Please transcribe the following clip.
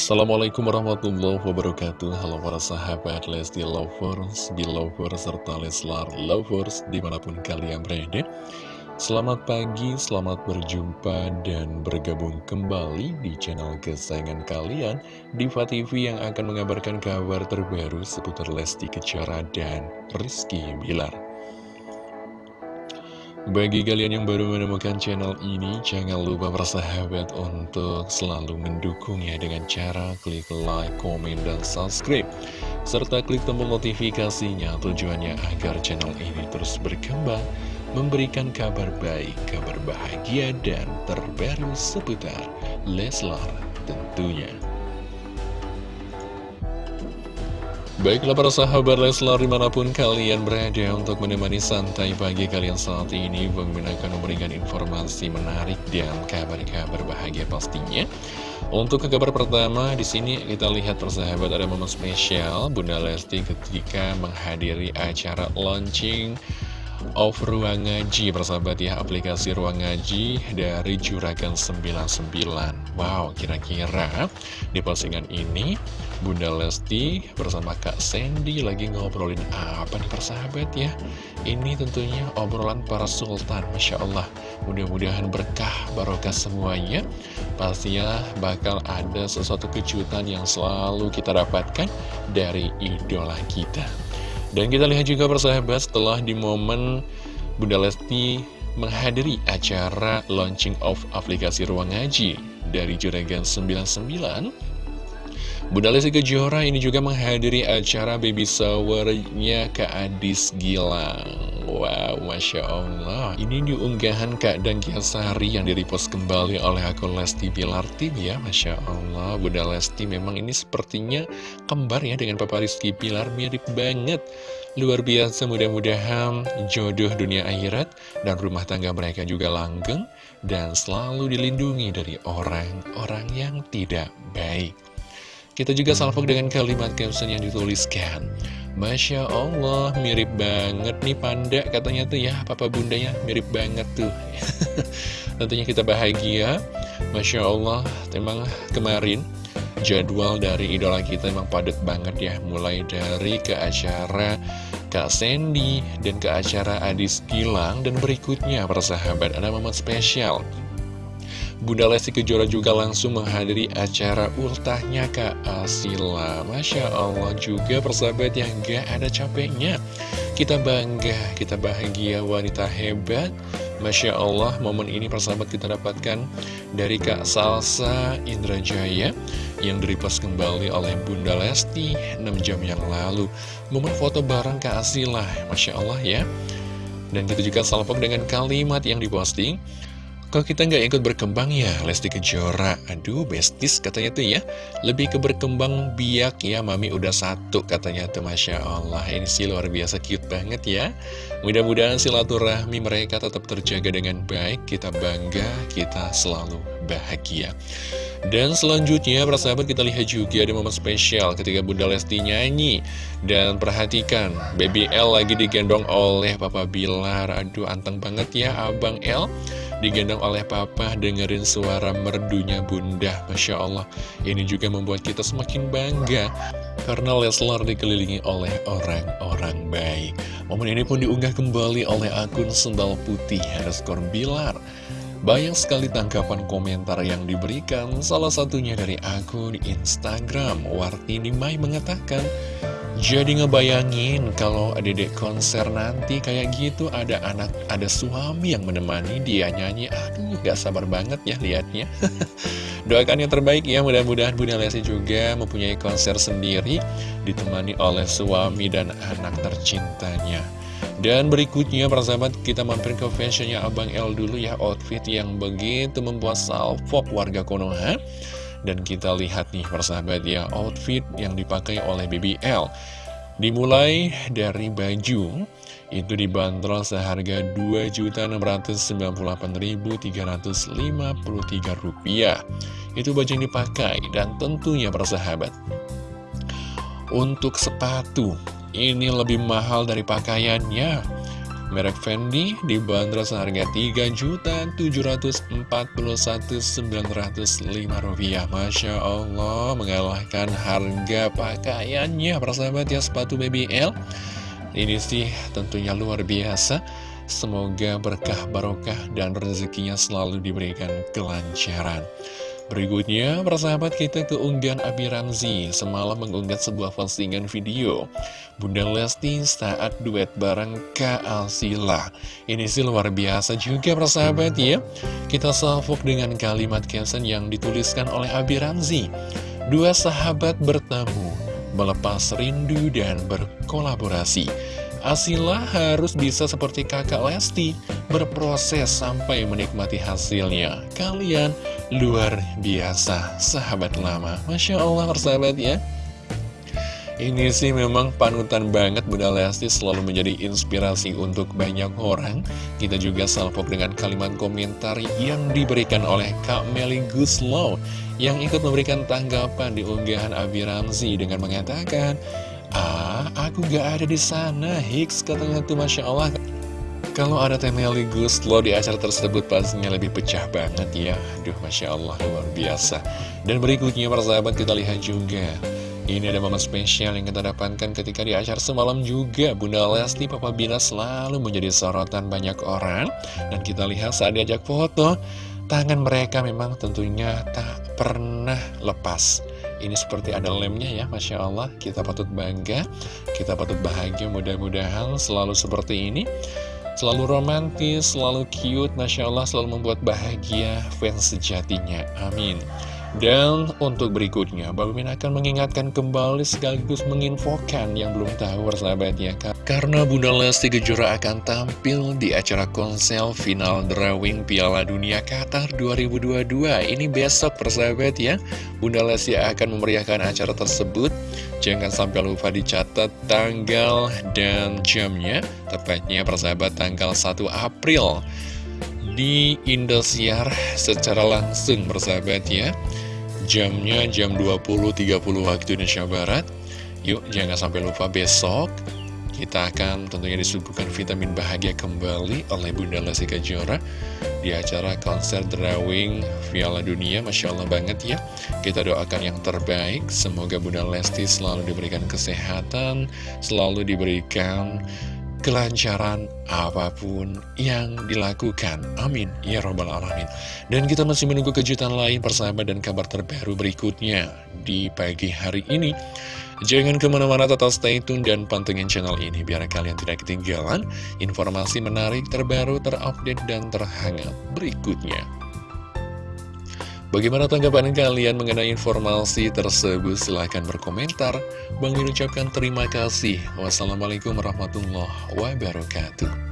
Assalamualaikum warahmatullahi wabarakatuh. Halo para sahabat Lesti Lovers, Belovers, serta Leslar Lovers di mana pun kalian berada. Selamat pagi, selamat berjumpa dan bergabung kembali di channel kesayangan kalian Diva TV yang akan mengabarkan kabar terbaru seputar Lesti Kejora dan Rizky Bilar bagi kalian yang baru menemukan channel ini, jangan lupa bersahabat untuk selalu mendukungnya dengan cara klik like, komen, dan subscribe. Serta klik tombol notifikasinya tujuannya agar channel ini terus berkembang, memberikan kabar baik, kabar bahagia, dan terbaru seputar Leslar tentunya. Baiklah para sahabat Leslar di mana pun kalian berada untuk menemani santai pagi kalian saat ini menggunakan memberikan informasi menarik dan kabar-kabar bahagia pastinya. Untuk ke kabar pertama di sini kita lihat persahabat ada momen spesial Bunda Lesti ketika menghadiri acara launching of Ruang Ngaji persahabat ya aplikasi Ruang Ngaji dari Juragan 99 Wow kira-kira di postingan ini Bunda Lesti bersama Kak Sandy lagi ngobrolin apa nih persahabat ya? Ini tentunya obrolan para sultan Masya Allah. Mudah-mudahan berkah barokah semuanya. Pastinya bakal ada sesuatu kejutan yang selalu kita dapatkan dari idola kita. Dan kita lihat juga persahabat setelah di momen Bunda Lesti menghadiri acara launching of aplikasi Ruang Ngaji dari Juragan 99 Bunda Lesti Kejora ini juga menghadiri acara baby showernya Kak Adis Gilang. Wow, Masya Allah. Ini diunggahan Kak Dan Kiasari yang direpost kembali oleh akun Lesti Bilar Tim ya Masya Allah. Bunda Lesti memang ini sepertinya kembar ya dengan Papa Rizky Bilar Mirip banget. Luar biasa mudah-mudahan jodoh dunia akhirat dan rumah tangga mereka juga langgeng dan selalu dilindungi dari orang-orang yang tidak baik. Kita juga salvo dengan kalimat caption yang dituliskan Masya Allah, mirip banget nih panda katanya tuh ya Papa bundanya mirip banget tuh Tentunya kita bahagia Masya Allah, memang kemarin jadwal dari idola kita memang padat banget ya Mulai dari ke acara Kak Sandy dan ke acara Adis Gilang Dan berikutnya persahabat ada momen spesial. Bunda Lesti Kejora juga langsung menghadiri acara ultahnya Kak Asila. Masya Allah juga persahabat yang gak ada capeknya. Kita bangga, kita bahagia wanita hebat Masya Allah momen ini persahabat kita dapatkan dari Kak Salsa Indrajaya Yang direpost kembali oleh Bunda Lesti 6 jam yang lalu. Momen foto bareng Kak Asila Masya Allah ya. Dan kita juga salpok dengan kalimat yang diposting kalau kita nggak ikut berkembang ya Lesti Kejora. Aduh bestis katanya tuh ya. Lebih ke berkembang biak ya Mami udah satu katanya tuh Masya Allah. Ini sih luar biasa cute banget ya. Mudah-mudahan silaturahmi mereka tetap terjaga dengan baik. Kita bangga, kita selalu bahagia. Dan selanjutnya, persahabat kita lihat juga ada momen spesial ketika Bunda Lesti nyanyi. Dan perhatikan, Baby L lagi digendong oleh Papa Bilar. Aduh, anteng banget ya Abang L digendong oleh papa dengerin suara merdunya bunda. Masya Allah. Ini juga membuat kita semakin bangga karena Leslar dikelilingi oleh orang-orang baik. Momen ini pun diunggah kembali oleh akun sendal putih underscore Bilar banyak sekali tangkapan komentar yang diberikan, salah satunya dari akun Instagram. Wartini Mai mengatakan, jadi ngebayangin kalau adek konser nanti kayak gitu ada anak, ada suami yang menemani dia nyanyi. Aduh, gak sabar banget ya liatnya. Doakan yang terbaik ya, mudah-mudahan Bunda Lesti juga mempunyai konser sendiri, ditemani oleh suami dan anak tercintanya. Dan berikutnya persahabat kita mampir ke fashionnya Abang L dulu ya. Outfit yang begitu membuat salvo warga Konoha Dan kita lihat nih persahabat ya Outfit yang dipakai oleh BBL Dimulai dari baju. Itu dibanderol seharga Rp2.998.353 Itu baju yang dipakai dan tentunya persahabat Untuk sepatu ini lebih mahal dari pakaiannya. Merek Fendi dibanderol seharga Rp3.741.905 Masya Allah mengalahkan harga pakaiannya persahabat ya sepatu BBL Ini sih tentunya luar biasa. Semoga berkah barokah dan rezekinya selalu diberikan kelancaran Berikutnya, persahabat kita keunggahan Abi Ramzi semalam mengunggah sebuah postingan video Bunda Lesti saat duet bareng Kak Alsila. Ini sih luar biasa juga persahabat ya. Kita salvok dengan kalimat caption yang dituliskan oleh Abi Ramzi. Dua sahabat bertemu, melepas rindu dan berkolaborasi. Asila harus bisa seperti kakak Lesti, berproses sampai menikmati hasilnya. Kalian luar biasa, sahabat lama. Masya Allah, persahabat ya. Ini sih memang panutan banget Bunda Lesti selalu menjadi inspirasi untuk banyak orang. Kita juga salpok dengan kalimat komentar yang diberikan oleh Kak Meli Guslow yang ikut memberikan tanggapan di unggahan Abi Ramzi dengan mengatakan, Ah, aku gak ada di sana, Hicks katanya tuh Masya Allah. Kalau ada Temeli Guslo di acara tersebut pastinya lebih pecah banget ya. Aduh, Masya Allah, luar biasa. Dan berikutnya, persahabat, kita lihat juga. Ini ada momen spesial yang kita dapatkan ketika di acara semalam juga Bunda Lesti Papa Bina selalu menjadi sorotan banyak orang Dan kita lihat saat diajak foto Tangan mereka memang tentunya tak pernah lepas ini seperti ada lemnya ya, Masya Allah. Kita patut bangga, kita patut bahagia, mudah-mudahan selalu seperti ini. Selalu romantis, selalu cute, Masya Allah selalu membuat bahagia fans sejatinya. Amin. Dan untuk berikutnya, Min akan mengingatkan kembali sekaligus menginfokan yang belum tahu persahabatnya. Karena Bunda Lesti Kejora akan tampil di acara konsel final drawing Piala Dunia Qatar 2022. Ini besok persahabat ya. Bunda Lesti akan memeriahkan acara tersebut. Jangan sampai lupa dicatat tanggal dan jamnya. Tepatnya persahabat tanggal 1 April di Indosiar secara langsung bersahabat ya Jamnya jam 20.30 waktu Indonesia Barat Yuk jangan sampai lupa besok kita akan tentunya disuguhkan vitamin bahagia kembali oleh Bunda Lesti Kejora di acara konser drawing Piala Dunia. Masya Allah banget ya. Kita doakan yang terbaik. Semoga Bunda Lesti selalu diberikan kesehatan, selalu diberikan kelancaran apa pun yang dilakukan. Amin. Ya Robbal Alamin. Dan kita masih menunggu kejutan lain persahabat dan kabar terbaru berikutnya di pagi hari ini. Jangan ke mana-mana tetap stay tune dan pantengin channel ini biar kalian tidak ketinggalan informasi menarik terbaru, terupdate, dan terhangat berikutnya. Bagaimana tanggapan kalian mengenai informasi tersebut? Silahkan berkomentar. Bang Min ucapkan terima kasih. Wassalamualaikum warahmatullahi wabarakatuh.